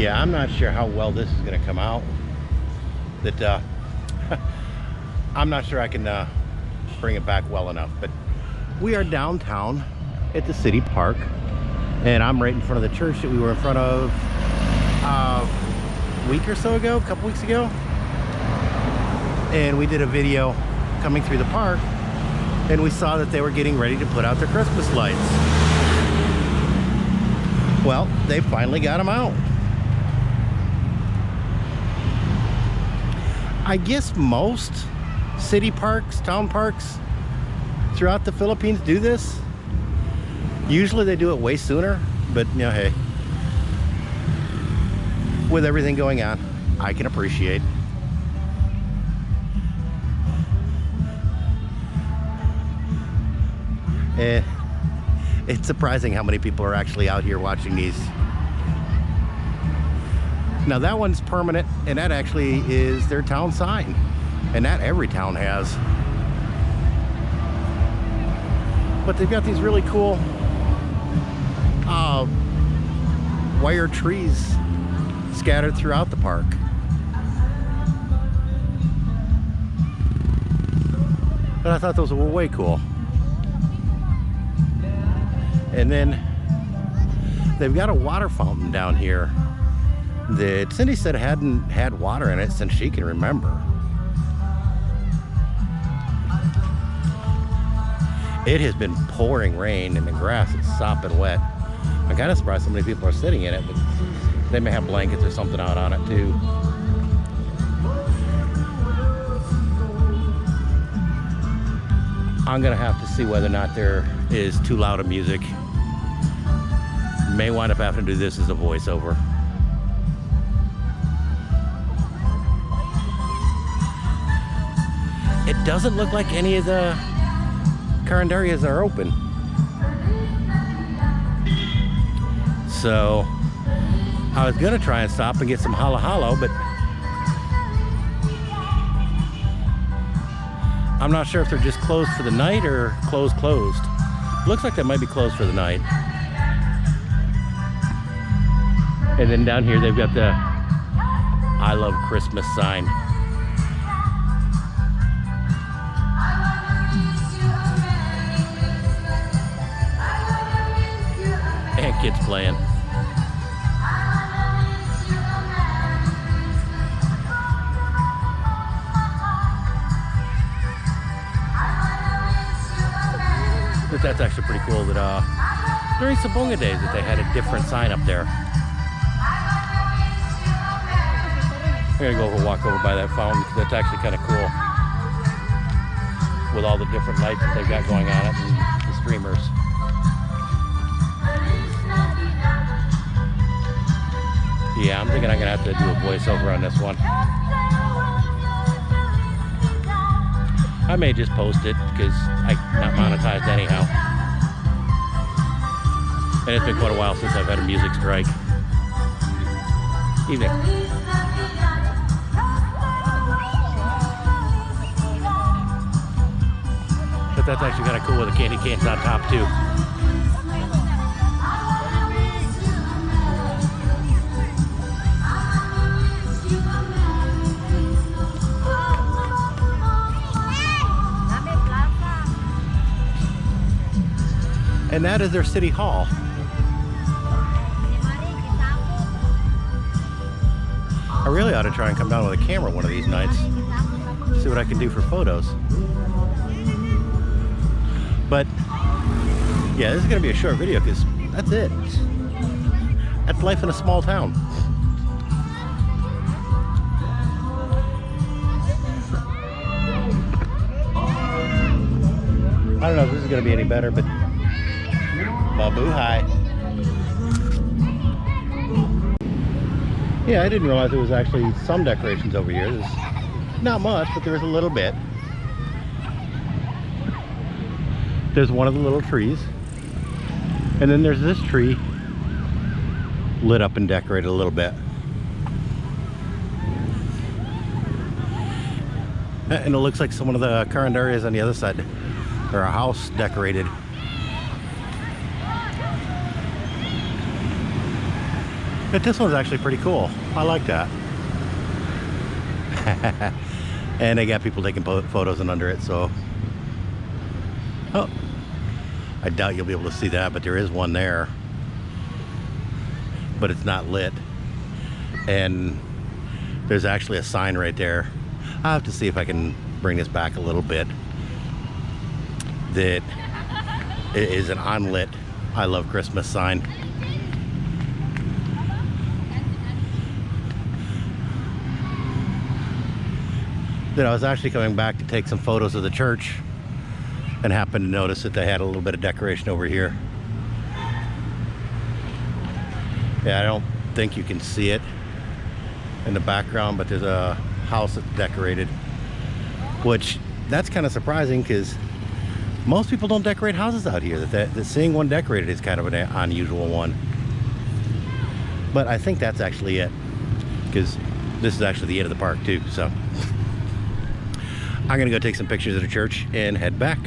Yeah, I'm not sure how well this is going to come out. That uh, I'm not sure I can uh, bring it back well enough. But we are downtown at the city park, and I'm right in front of the church that we were in front of uh, a week or so ago, a couple weeks ago. And we did a video coming through the park, and we saw that they were getting ready to put out their Christmas lights. Well, they finally got them out. I guess most city parks, town parks throughout the Philippines do this. Usually they do it way sooner, but you know, hey, with everything going on, I can appreciate. Eh, it's surprising how many people are actually out here watching these now that one's permanent and that actually is their town sign. And that every town has. But they've got these really cool uh, wire trees scattered throughout the park. But I thought those were way cool. And then they've got a water fountain down here that Cindy said hadn't had water in it since she can remember. It has been pouring rain and the grass is sopping wet. I'm kind of surprised so many people are sitting in it, but they may have blankets or something out on it too. I'm gonna have to see whether or not there is too loud of music. May wind up having to do this as a voiceover. It doesn't look like any of the carinderias are open. So I was gonna try and stop and get some halo halo, but I'm not sure if they're just closed for the night or closed closed. Looks like they might be closed for the night. And then down here they've got the I love Christmas sign. Kids playing. But that's actually pretty cool that uh, during Sabonga days that they had a different sign up there. I'm gonna go over walk over by that fountain because that's actually kind of cool with all the different lights that they've got going on it Yeah, I'm thinking I'm gonna have to do a voiceover on this one. I may just post it because I'm not monetized anyhow. And it's been quite a while since I've had a music strike. Evening. But that's actually kind of cool with the candy canes on top too. And that is their city hall. I really ought to try and come down with a camera one of these nights. See what I can do for photos. But yeah, this is gonna be a short video because that's it. That's life in a small town. I don't know if this is gonna be any better, but Mabuhay. Yeah, I didn't realize there was actually some decorations over here. There's not much, but there is a little bit. There's one of the little trees. And then there's this tree lit up and decorated a little bit. And it looks like some of the carinderias on the other side. Or a house decorated. But this one's actually pretty cool. I like that. and they got people taking photos and under it, so. Oh. I doubt you'll be able to see that, but there is one there. But it's not lit. And there's actually a sign right there. I'll have to see if I can bring this back a little bit. That it is an unlit I love Christmas sign. Then I was actually coming back to take some photos of the church and happened to notice that they had a little bit of decoration over here. Yeah, I don't think you can see it in the background, but there's a house that's decorated, which that's kind of surprising because most people don't decorate houses out here. That, that, that seeing one decorated is kind of an unusual one. But I think that's actually it because this is actually the end of the park too. So I'm gonna go take some pictures of the church and head back.